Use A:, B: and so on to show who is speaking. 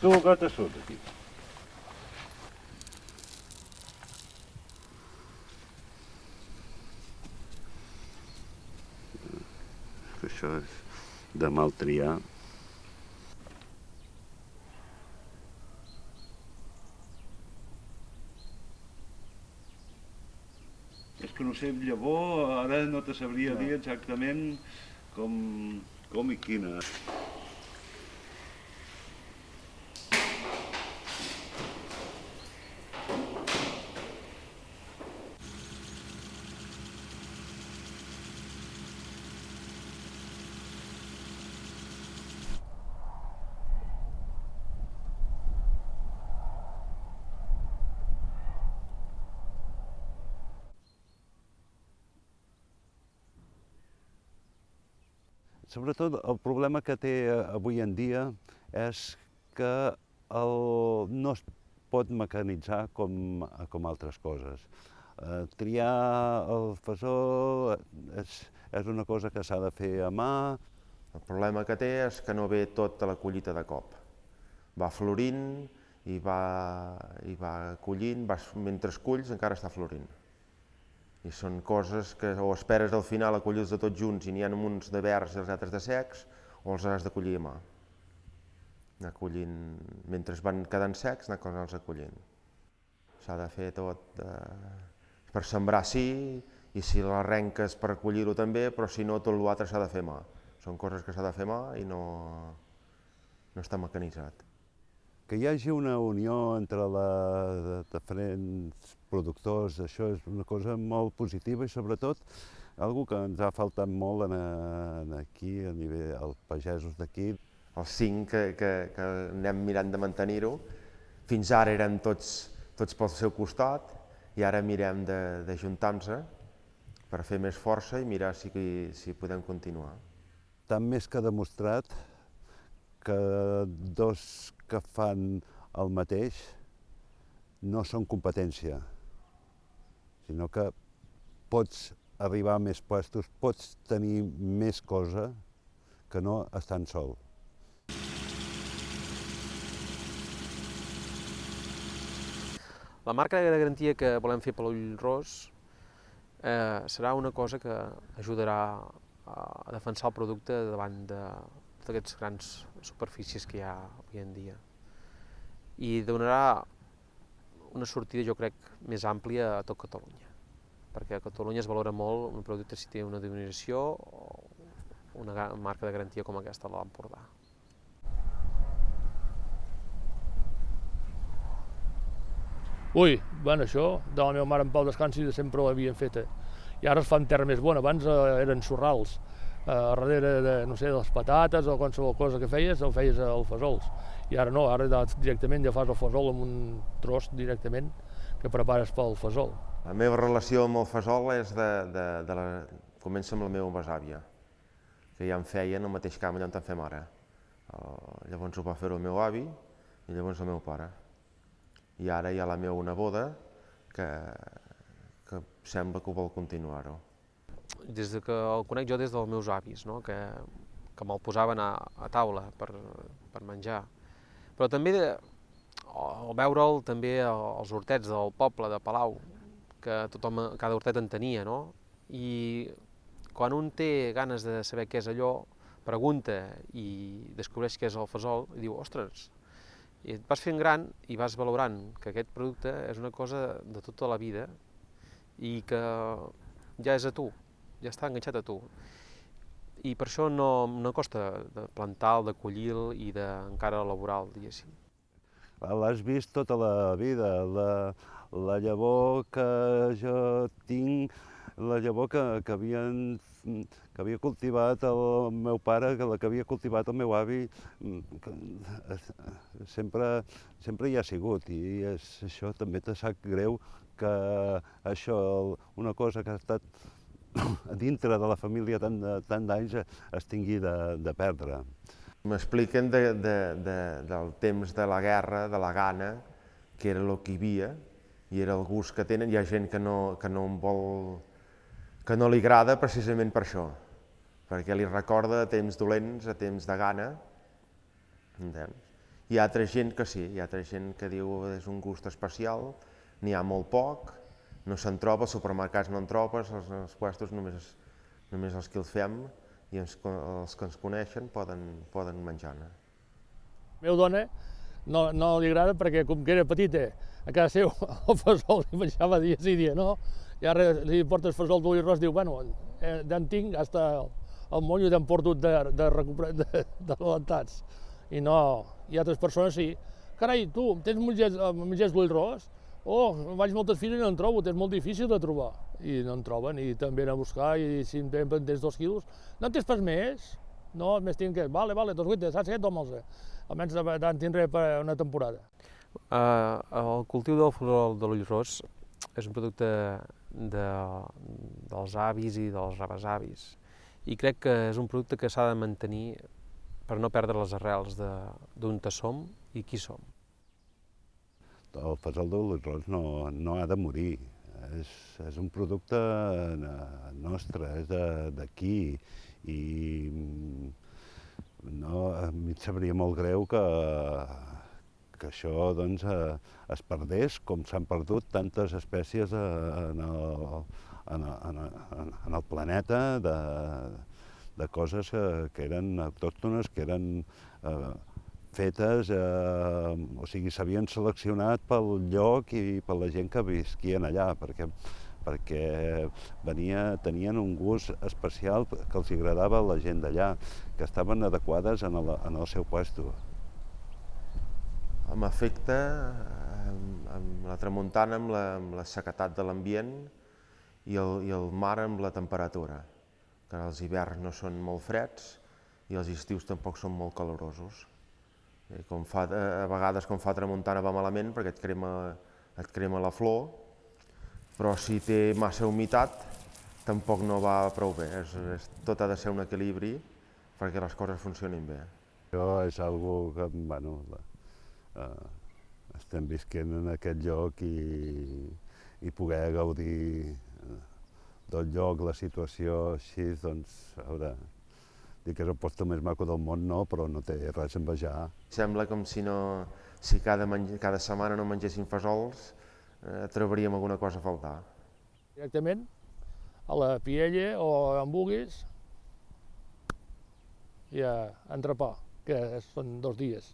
A: Surt aquí. Això és de mal triar. És que no sé, llavor, ara no te sabria dir exactament com, com i quina. Sobretot el problema que té eh, avui en dia és que el, no es pot mecanitzar com, com altres coses. Eh, triar el fesol és, és una cosa que s'ha de fer a mà.
B: El problema que té és que no ve tota la collita de cop. Va florint i va, i va collint, vas, mentre culls encara està florint. I són coses que o esperes al final a collir-los de tots junts i n'hi ha uns de verds i els altres de secs, o els has de collir a mà. Anar collint, mentre van quedant secs, anar-los acollint. S'ha de fer tot eh, per sembrar sí, i si l'arrenques per collir-ho també, però si no tot l'altre s'ha de fer mà. Són coses que s'ha de fer mà i no, no està mecanitzat
A: que hi hagi una unió entre les diferents productors, això és una cosa molt positiva i sobretot algo que ens ha faltat molt en, en aquí, a nivell dels pagesos d'aquí.
B: Els cinc que, que, que anem mirant de mantenir-ho, fins ara eren tots, tots pel seu costat i ara mirem d'ajuntar-nos per fer més força i mirar si, si podem continuar.
A: Tant més que demostrat que dos que fan el mateix no són competència, sinó que pots arribar a més puestos, pots tenir més cosa que no estan sol.
C: La marca de garantia que volem fer per l'ull ros eh, serà una cosa que ajudarà a defensar el producte davant de, d'aquests grans superfícies que hi ha avui en dia. I donarà una sortida, jo crec, més àmplia a tot Catalunya, perquè a Catalunya es valora molt un producte si té una denominació o una marca de garantia com aquesta de l'Empordà.
D: Ui, bueno, això, de la meva mare en Pau Descansi de sempre ho havien fet. I ara es fa en terra més bona, abans eh, eren sorrals a darrere de, no sé, de les patates o qualsevol cosa que feies, el feies al fesols. I ara no, ara directament ja fas el fesol amb un tros directament que prepares pel fesol.
B: La meva relació amb el fesol és de, de, de la... comença amb la meva besàvia, que ja em feien el mateix camp allà on en fem ara. El, llavors ho va fer el meu avi i llavors el meu pare. I ara hi ha la meva neboda que, que sembla que ho vol continuar-ho
C: des de que el conec jo des dels meus avis, no? que, que me'l posaven a, a taula per, per menjar. Però també al veure'l també als hortets del poble de Palau, que tothom, cada hortet en tenia, no? I quan un té ganes de saber què és allò, pregunta i descobreix què és el fesol i diu, ostres, i et vas fent gran i vas valorant que aquest producte és una cosa de tota la vida i que ja és a tu, ja està enganxat a tu. I per això no, no costa de plantar-lo, de collir-lo i d'encara elaborar-lo, diguéssim.
A: L'has vist tota la vida, la, la llavor que jo tinc, la llavor que, que, havien, que havia cultivat el meu pare, que la que havia cultivat el meu avi, que, sempre, sempre hi ha sigut i és, això també te sap greu que això, una cosa que ha estat dintre de la família tant, d'anys es tingui de, de perdre.
B: M'expliquen de, de, de, del temps de la guerra, de la gana, que era el que hi havia, i era el gust que tenen. Hi ha gent que no, que no vol, que no li agrada precisament per això, perquè li recorda a temps dolents, a temps de gana, entens? Hi ha altra gent que sí, hi ha altra gent que diu és un gust especial, n'hi ha molt poc, no se'n troba, als supermercats no en trobes, als, als puestos només, només els que els fem i els, els que ens coneixen poden, poden menjar-ne.
D: Meu dona no, no li agrada perquè com que era petita, a casa seu el fesol li menjava dia sí dia no, i ara li portes fesol d'ull ros, diu, bueno, eh, d'en tinc hasta el, el monyo d'en porto de, de, recuperar, de, de alentats. I no, ha altres persones sí. Carai, tu, tens mongers, mongers d'ull ros? Oh, vaig moltes fires i no en trobo, és molt difícil de trobar. I no en troben, i també a buscar, i si em tens dos quilos, no en tens pas més? No, més tinc que, vale, vale, dos guites, saps què? Toma'ls. Almenys en tindré per una temporada.
C: Uh, el cultiu del flor de l'ull ros és un producte de, dels avis i dels rebesavis i crec que és un producte que s'ha de mantenir per no perdre les arrels d'on som i qui som.
A: El fesol de ros no, no ha de morir, és, és un producte nostre, és d'aquí. I no, a mi em sabria molt greu que, que això doncs, eh, es perdés, com s'han perdut tantes espècies eh, en, el, en, en, en el planeta de, de coses que, que eren autòctones, que eren eh, fetes, eh, o sigui, s'havien seleccionat pel lloc i per la gent que visquien allà, perquè perquè venia, tenien un gust especial que els agradava a la gent d'allà, que estaven adequades en el, en el seu puesto
B: amb efecte amb, amb la tramuntana, amb la, amb la sequetat de l'ambient i, el, i el mar amb la temperatura, que els hiverns no són molt freds i els estius tampoc són molt calorosos. I com fa, a vegades quan fa tramuntana va malament perquè et crema, et crema la flor, però si té massa humitat tampoc no va prou bé. És, és, tot ha de ser un equilibri perquè les coses funcionin bé.
A: Això és algo que, bueno, eh, estem visquent en aquest lloc i, i poder gaudir eh, del lloc, la situació així, doncs, a veure, dir que és el posto més maco del món, no, però no té res a envejar.
B: Sembla com si, no, si cada, cada setmana no mengessin fesols, eh, trobaríem alguna cosa a faltar.
D: Directament a la Piella o en Buguis i a Entrepà, que són dos dies.